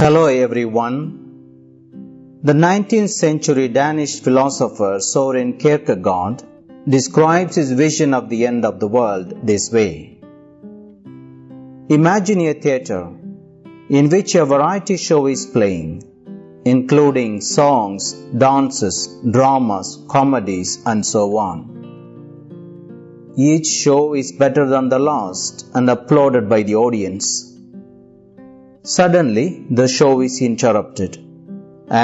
Hello everyone. The 19th century Danish philosopher Soren Kierkegaard describes his vision of the end of the world this way. Imagine a theater in which a variety show is playing, including songs, dances, dramas, comedies, and so on. Each show is better than the last and applauded by the audience. Suddenly, the show is interrupted,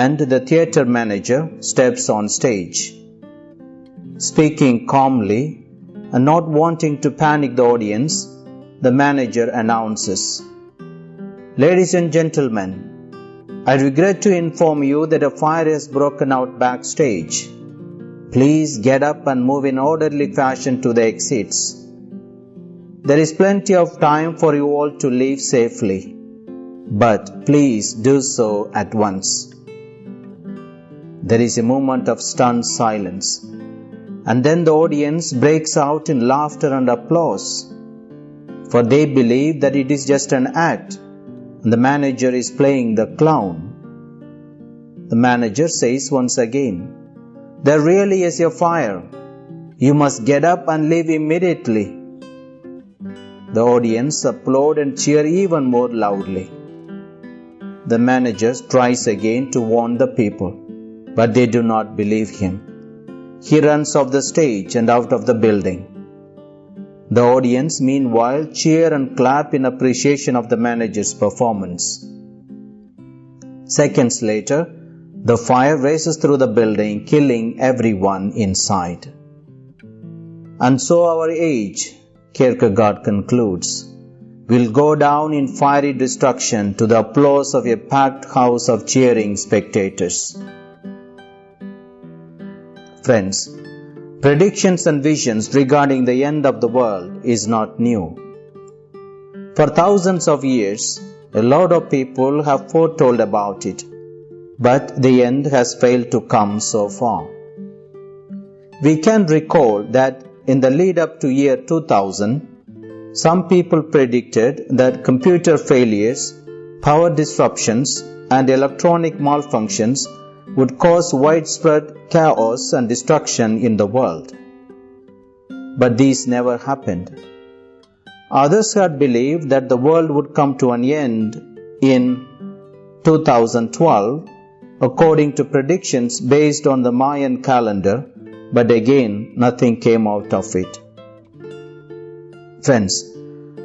and the theatre manager steps on stage. Speaking calmly and not wanting to panic the audience, the manager announces Ladies and gentlemen, I regret to inform you that a fire has broken out backstage. Please get up and move in orderly fashion to the exits. There is plenty of time for you all to leave safely, but please do so at once. There is a moment of stunned silence, and then the audience breaks out in laughter and applause, for they believe that it is just an act and the manager is playing the clown. The manager says once again, There really is a fire. You must get up and leave immediately. The audience applaud and cheer even more loudly. The manager tries again to warn the people, but they do not believe him. He runs off the stage and out of the building. The audience, meanwhile, cheer and clap in appreciation of the manager's performance. Seconds later, the fire races through the building, killing everyone inside. And so our age, Kierkegaard concludes, will go down in fiery destruction to the applause of a packed house of cheering spectators. Friends, predictions and visions regarding the end of the world is not new. For thousands of years, a lot of people have foretold about it, but the end has failed to come so far. We can recall that in the lead up to year 2000, some people predicted that computer failures, power disruptions, and electronic malfunctions would cause widespread chaos and destruction in the world. But these never happened. Others had believed that the world would come to an end in 2012 according to predictions based on the Mayan calendar, but again nothing came out of it. Friends,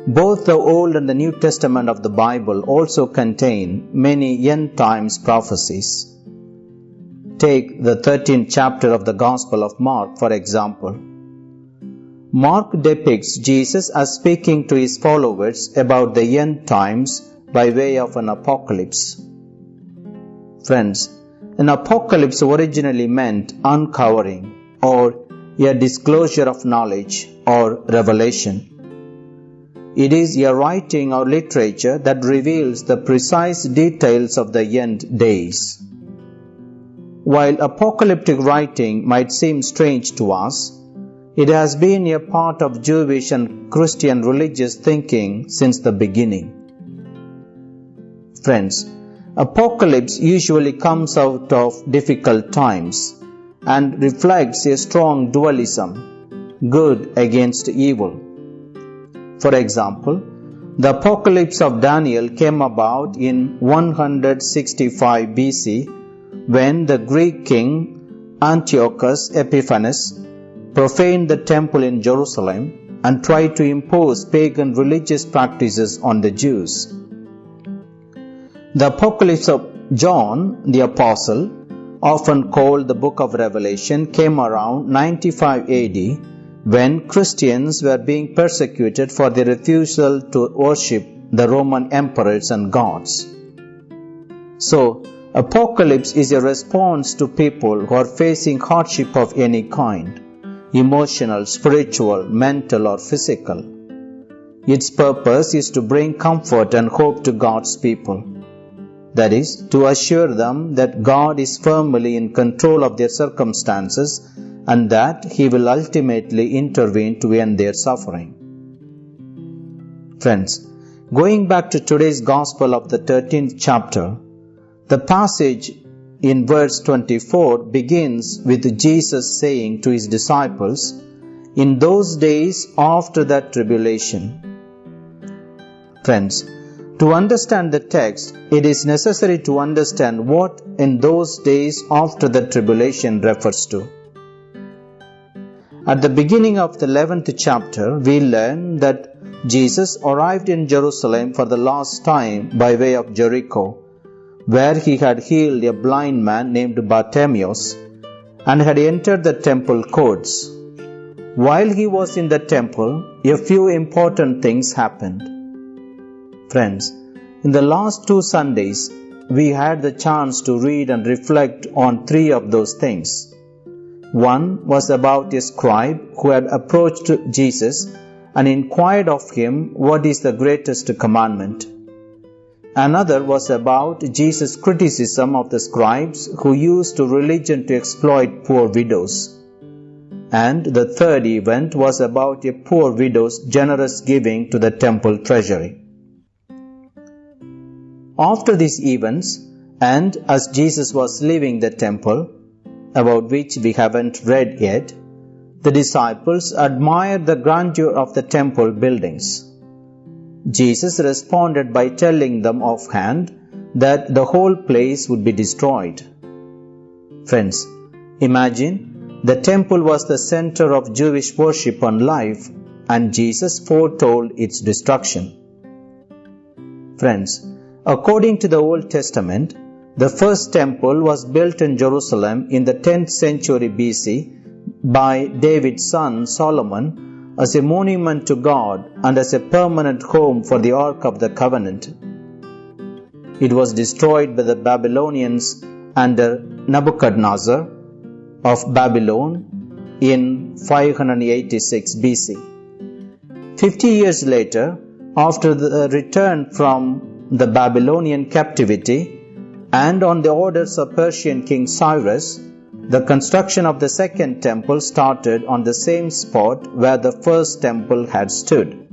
both the Old and the New Testament of the Bible also contain many end times prophecies. Take the 13th chapter of the Gospel of Mark, for example. Mark depicts Jesus as speaking to his followers about the end times by way of an apocalypse. Friends, an apocalypse originally meant uncovering or a disclosure of knowledge or revelation. It is a writing or literature that reveals the precise details of the end days. While apocalyptic writing might seem strange to us, it has been a part of Jewish and Christian religious thinking since the beginning. Friends, apocalypse usually comes out of difficult times and reflects a strong dualism, good against evil. For example, the apocalypse of Daniel came about in 165 BC when the Greek king Antiochus Epiphanes profaned the temple in Jerusalem and tried to impose pagan religious practices on the Jews. The Apocalypse of John the Apostle, often called the Book of Revelation, came around 95 AD when Christians were being persecuted for their refusal to worship the Roman emperors and gods. So, Apocalypse is a response to people who are facing hardship of any kind emotional, spiritual, mental, or physical. Its purpose is to bring comfort and hope to God's people. That is, to assure them that God is firmly in control of their circumstances and that He will ultimately intervene to end their suffering. Friends, Going back to today's Gospel of the 13th chapter, the passage in verse 24 begins with Jesus saying to his disciples, In those days after that tribulation. Friends, to understand the text, it is necessary to understand what in those days after the tribulation refers to. At the beginning of the 11th chapter, we learn that Jesus arrived in Jerusalem for the last time by way of Jericho, where he had healed a blind man named Bartimaeus and had entered the temple courts. While he was in the temple, a few important things happened. Friends, in the last two Sundays, we had the chance to read and reflect on three of those things. One was about a scribe who had approached Jesus and inquired of him what is the greatest commandment. Another was about Jesus' criticism of the scribes who used religion to exploit poor widows. And the third event was about a poor widow's generous giving to the temple treasury. After these events, and as Jesus was leaving the temple, about which we haven't read yet, the disciples admired the grandeur of the temple buildings. Jesus responded by telling them offhand that the whole place would be destroyed. Friends, imagine the temple was the center of Jewish worship and life, and Jesus foretold its destruction. Friends, according to the Old Testament, the first temple was built in Jerusalem in the 10th century BC by David's son Solomon as a monument to God and as a permanent home for the Ark of the Covenant. It was destroyed by the Babylonians under Nebuchadnezzar of Babylon in 586 BC. Fifty years later, after the return from the Babylonian captivity and on the orders of Persian King Cyrus, the construction of the second temple started on the same spot where the first temple had stood.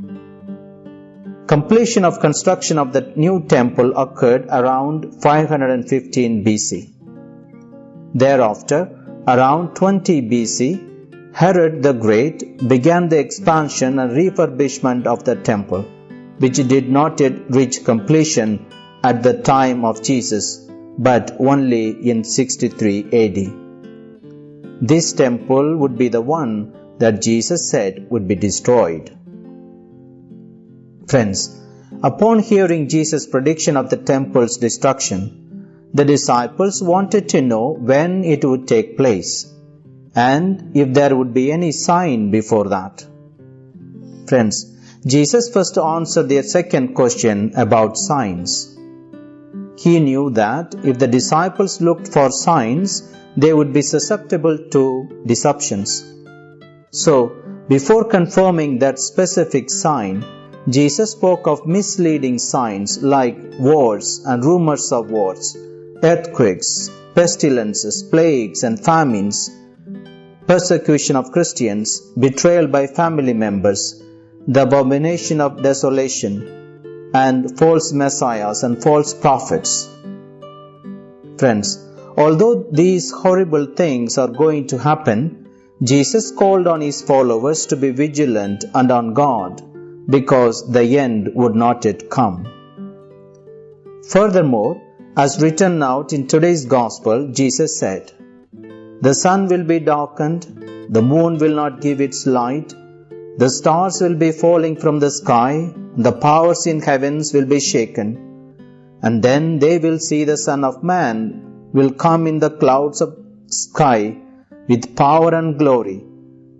Completion of construction of the new temple occurred around 515 BC. Thereafter, around 20 BC, Herod the Great began the expansion and refurbishment of the temple, which did not yet reach completion at the time of Jesus, but only in 63 AD. This temple would be the one that Jesus said would be destroyed. Friends, upon hearing Jesus' prediction of the temple's destruction, the disciples wanted to know when it would take place and if there would be any sign before that. Friends, Jesus first answered their second question about signs. He knew that if the disciples looked for signs, they would be susceptible to deceptions. So, before confirming that specific sign, Jesus spoke of misleading signs like wars and rumors of wars, earthquakes, pestilences, plagues, and famines, persecution of Christians, betrayal by family members, the abomination of desolation, and false messiahs and false prophets. Friends, Although these horrible things are going to happen, Jesus called on his followers to be vigilant and on guard because the end would not yet come. Furthermore, as written out in today's Gospel, Jesus said, The sun will be darkened, the moon will not give its light, the stars will be falling from the sky, the powers in heavens will be shaken, and then they will see the Son of Man will come in the clouds of sky with power and glory.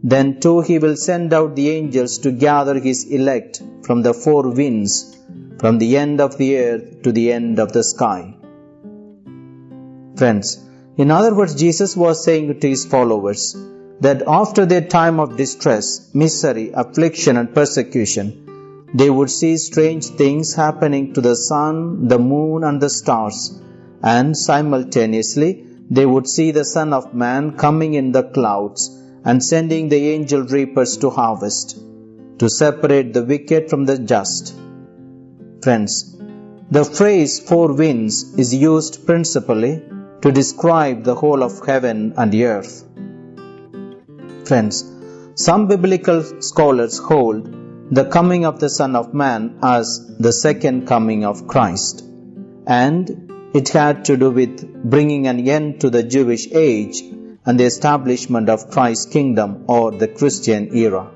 Then too he will send out the angels to gather his elect from the four winds, from the end of the earth to the end of the sky. Friends, in other words, Jesus was saying to his followers that after their time of distress, misery, affliction, and persecution, they would see strange things happening to the sun, the moon, and the stars and simultaneously they would see the Son of Man coming in the clouds and sending the angel reapers to harvest, to separate the wicked from the just. Friends, the phrase four winds is used principally to describe the whole of heaven and earth. Friends, some biblical scholars hold the coming of the Son of Man as the second coming of Christ, and it had to do with bringing an end to the Jewish age and the establishment of Christ's kingdom or the Christian era.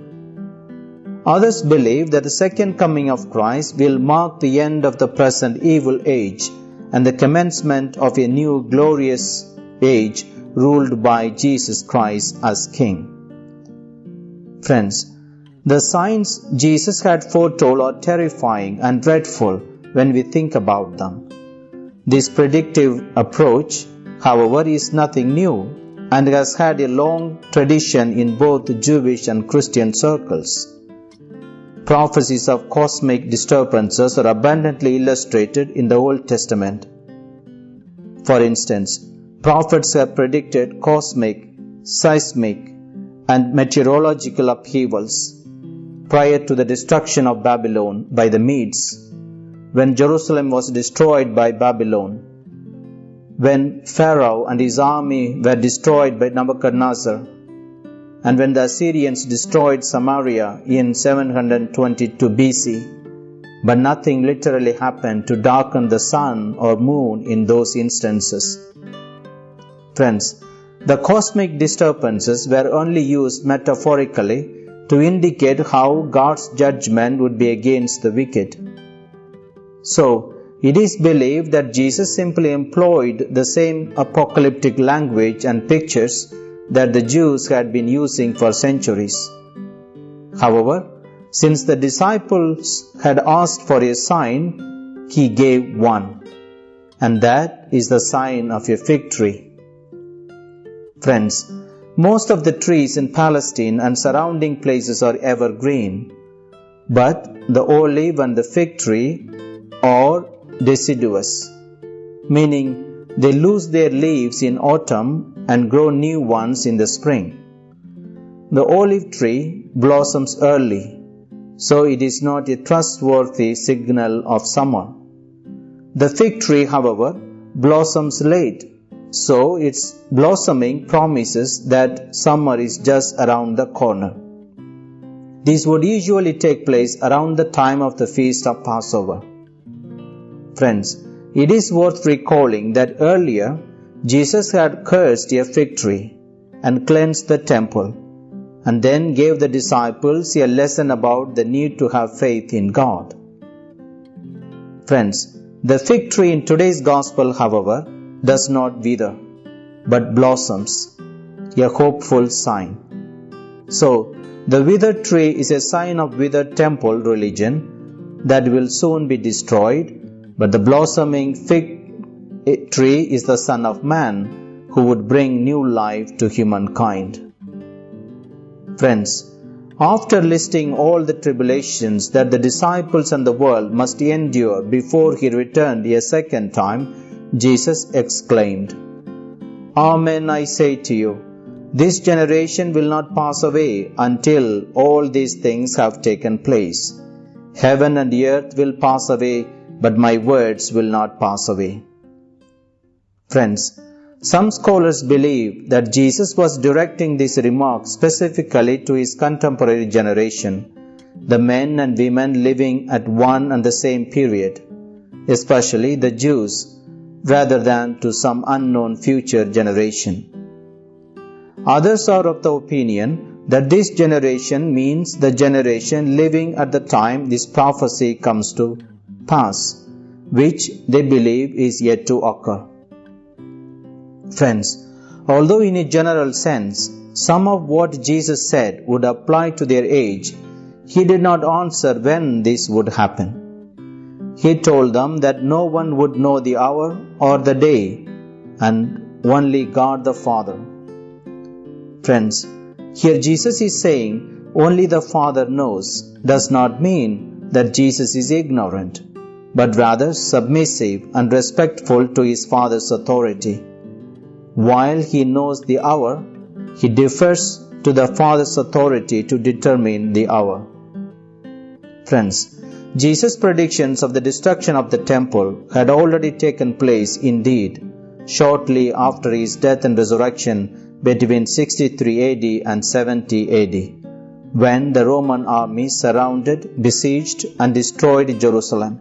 Others believe that the second coming of Christ will mark the end of the present evil age and the commencement of a new glorious age ruled by Jesus Christ as King. Friends, the signs Jesus had foretold are terrifying and dreadful when we think about them. This predictive approach, however, is nothing new and has had a long tradition in both Jewish and Christian circles prophecies of cosmic disturbances are abundantly illustrated in the Old Testament. For instance, prophets have predicted cosmic, seismic, and meteorological upheavals prior to the destruction of Babylon by the Medes, when Jerusalem was destroyed by Babylon, when Pharaoh and his army were destroyed by Nebuchadnezzar and when the Assyrians destroyed Samaria in 722 BC, but nothing literally happened to darken the sun or moon in those instances. Friends, the cosmic disturbances were only used metaphorically to indicate how God's judgment would be against the wicked. So, it is believed that Jesus simply employed the same apocalyptic language and pictures that the Jews had been using for centuries. However, since the disciples had asked for a sign, he gave one, and that is the sign of a fig tree. Friends, most of the trees in Palestine and surrounding places are evergreen, but the olive and the fig tree are deciduous, meaning they lose their leaves in autumn and grow new ones in the spring. The olive tree blossoms early, so it is not a trustworthy signal of summer. The fig tree, however, blossoms late, so its blossoming promises that summer is just around the corner. This would usually take place around the time of the feast of Passover. Friends, it is worth recalling that earlier Jesus had cursed a fig tree and cleansed the temple, and then gave the disciples a lesson about the need to have faith in God. Friends, the fig tree in today's gospel, however, does not wither, but blossoms, a hopeful sign. So, the withered tree is a sign of withered temple religion that will soon be destroyed but the blossoming fig tree is the Son of Man who would bring new life to humankind. Friends, after listing all the tribulations that the disciples and the world must endure before he returned a second time, Jesus exclaimed, Amen, I say to you, this generation will not pass away until all these things have taken place. Heaven and earth will pass away but my words will not pass away. Friends, some scholars believe that Jesus was directing this remark specifically to his contemporary generation, the men and women living at one and the same period, especially the Jews, rather than to some unknown future generation. Others are of the opinion that this generation means the generation living at the time this prophecy comes to pass, which they believe is yet to occur. Friends, although in a general sense, some of what Jesus said would apply to their age, he did not answer when this would happen. He told them that no one would know the hour or the day, and only God the Father. Friends, here Jesus is saying only the Father knows does not mean that Jesus is ignorant but rather submissive and respectful to his father's authority. While he knows the hour, he defers to the father's authority to determine the hour. Friends, Jesus' predictions of the destruction of the temple had already taken place indeed shortly after his death and resurrection between 63 AD and 70 AD, when the Roman army surrounded, besieged, and destroyed Jerusalem.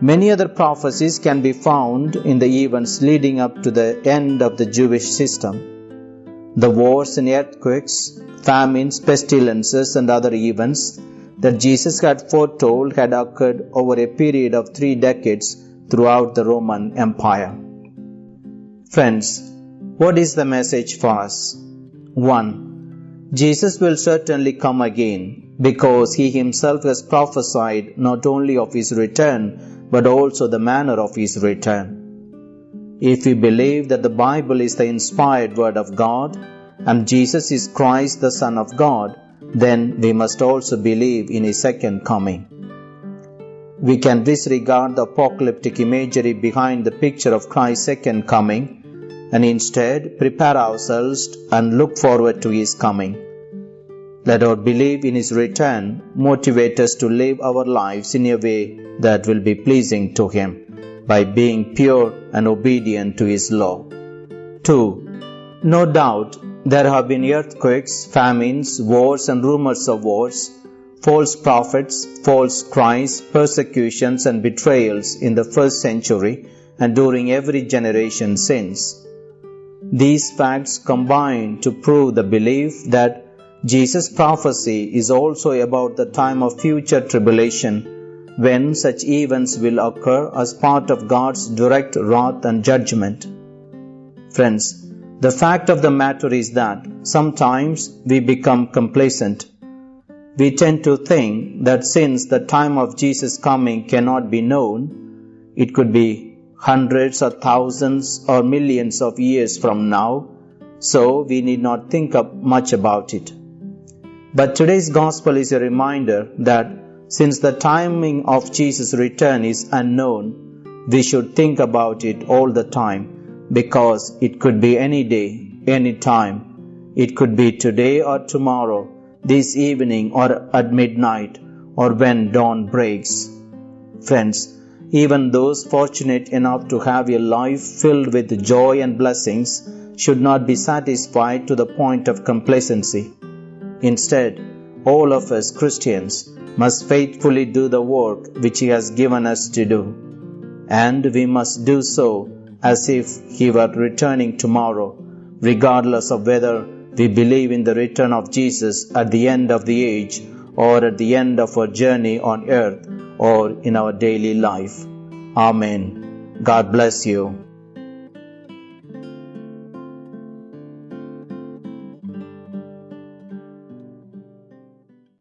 Many other prophecies can be found in the events leading up to the end of the Jewish system. The wars and earthquakes, famines, pestilences, and other events that Jesus had foretold had occurred over a period of three decades throughout the Roman Empire. Friends, what is the message for us? 1. Jesus will certainly come again because he himself has prophesied not only of his return but also the manner of his return. If we believe that the Bible is the inspired word of God and Jesus is Christ the Son of God, then we must also believe in his second coming. We can disregard the apocalyptic imagery behind the picture of Christ's second coming and instead prepare ourselves and look forward to his coming. Let our belief in his return motivate us to live our lives in a way that will be pleasing to him by being pure and obedient to his law. 2. No doubt there have been earthquakes, famines, wars, and rumors of wars, false prophets, false Christs, persecutions, and betrayals in the first century and during every generation since. These facts combine to prove the belief that Jesus' prophecy is also about the time of future tribulation when such events will occur as part of God's direct wrath and judgment. Friends, the fact of the matter is that sometimes we become complacent. We tend to think that since the time of Jesus' coming cannot be known, it could be hundreds or thousands or millions of years from now, so we need not think up much about it. But today's gospel is a reminder that since the timing of Jesus' return is unknown, we should think about it all the time because it could be any day, any time. It could be today or tomorrow, this evening or at midnight, or when dawn breaks. Friends, even those fortunate enough to have a life filled with joy and blessings should not be satisfied to the point of complacency. Instead, all of us Christians must faithfully do the work which He has given us to do. And we must do so as if He were returning tomorrow, regardless of whether we believe in the return of Jesus at the end of the age or at the end of our journey on earth or in our daily life. Amen. God bless you.